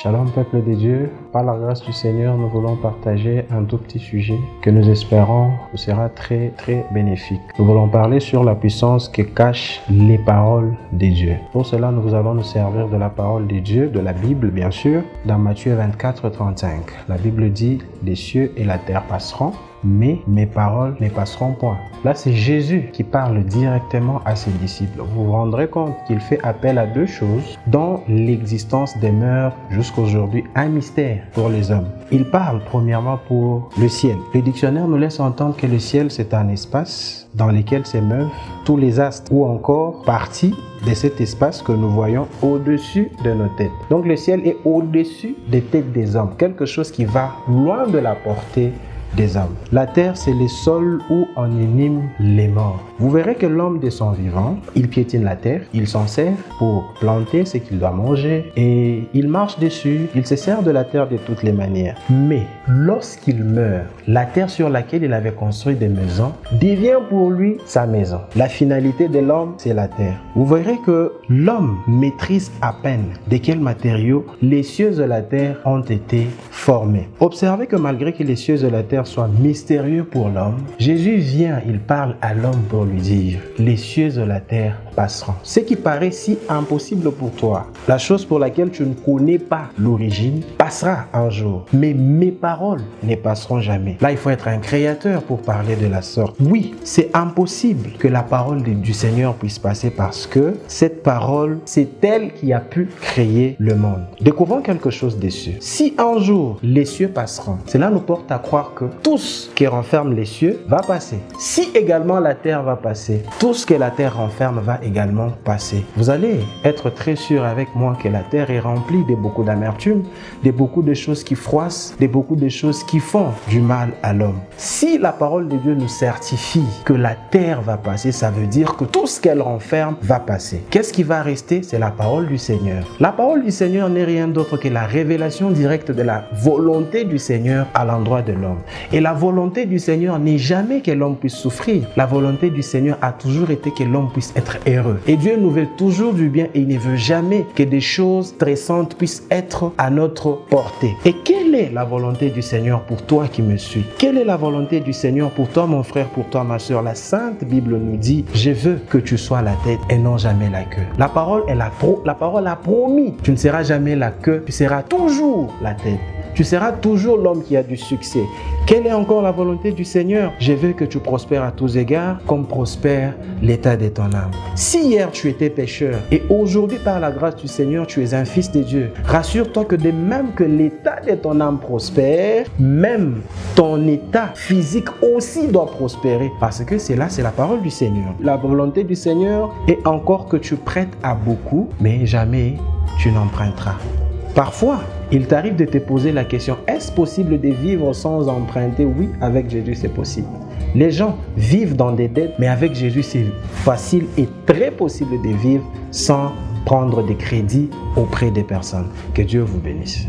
Shalom peuple de Dieu, par la grâce du Seigneur, nous voulons partager un tout petit sujet que nous espérons vous sera très très bénéfique. Nous voulons parler sur la puissance que cachent les paroles de Dieu. Pour cela, nous allons nous servir de la parole de Dieu, de la Bible bien sûr, dans Matthieu 24, 35. La Bible dit, les cieux et la terre passeront, mais mes paroles ne passeront point. Là, c'est Jésus qui parle directement à ses disciples. Vous vous rendrez compte qu'il fait appel à deux choses dont l'existence demeure jusqu'aujourd'hui un mystère pour les hommes. Il parle premièrement pour le ciel. Le dictionnaire nous laisse entendre que le ciel, c'est un espace dans lequel s'émeuvent tous les astres ou encore partie de cet espace que nous voyons au-dessus de nos têtes. Donc le ciel est au-dessus des têtes des hommes, quelque chose qui va loin de la portée des. La terre, c'est le sol où on inime les morts. Vous verrez que l'homme de son vivant, il piétine la terre, il s'en sert pour planter ce qu'il doit manger et il marche dessus, il se sert de la terre de toutes les manières. Mais lorsqu'il meurt, la terre sur laquelle il avait construit des maisons devient pour lui sa maison. La finalité de l'homme, c'est la terre. Vous verrez que l'homme maîtrise à peine de quels matériaux les cieux de la terre ont été Observez que malgré que les cieux de la terre soit mystérieux pour l'homme, Jésus vient, il parle à l'homme pour lui dire, les cieux de la terre passeront. Ce qui paraît si impossible pour toi, la chose pour laquelle tu ne connais pas l'origine, passera un jour. Mais mes paroles ne passeront jamais. Là, il faut être un créateur pour parler de la sorte. Oui, c'est impossible que la parole du Seigneur puisse passer parce que cette parole, c'est elle qui a pu créer le monde. Découvrons quelque chose des cieux. Si un jour les cieux passeront, cela nous porte à croire que tout ce qui renferme les cieux va passer. Si également la terre va passer, tout ce que la terre renferme va également passer. Vous allez être très sûr avec moi que la terre est remplie de beaucoup d'amertume, de beaucoup de choses qui froissent, de beaucoup de choses qui font du mal à l'homme. Si la parole de Dieu nous certifie que la terre va passer, ça veut dire que tout ce qu'elle renferme va passer. Qu'est-ce qui va rester? C'est la parole du Seigneur. La parole du Seigneur n'est rien d'autre que la révélation directe de la volonté du Seigneur à l'endroit de l'homme. Et la volonté du Seigneur n'est jamais que l'homme puisse souffrir. La volonté du Seigneur a toujours été que l'homme puisse être heureux. Et Dieu nous veut toujours du bien et il ne veut jamais que des choses stressantes puissent être à notre portée. Et quelle est la volonté du Seigneur pour toi qui me suis? Quelle est la volonté du Seigneur pour toi mon frère, pour toi ma soeur? La Sainte Bible nous dit, je veux que tu sois la tête et non jamais la queue. La parole, elle a, la parole a promis, tu ne seras jamais la queue, tu seras toujours la tête. Tu seras toujours l'homme qui a du succès. Quelle est encore la volonté du Seigneur? Je veux que tu prospères à tous égards comme prospère l'état de ton âme. Si hier tu étais pécheur et aujourd'hui par la grâce du Seigneur tu es un fils de Dieu, rassure-toi que de même que l'état de ton âme prospère, même ton état physique aussi doit prospérer parce que c'est là, c'est la parole du Seigneur. La volonté du Seigneur est encore que tu prêtes à beaucoup, mais jamais tu n'emprunteras. Parfois, il t'arrive de te poser la question, est-ce possible de vivre sans emprunter? Oui, avec Jésus, c'est possible. Les gens vivent dans des dettes, mais avec Jésus, c'est facile et très possible de vivre sans prendre des crédits auprès des personnes. Que Dieu vous bénisse.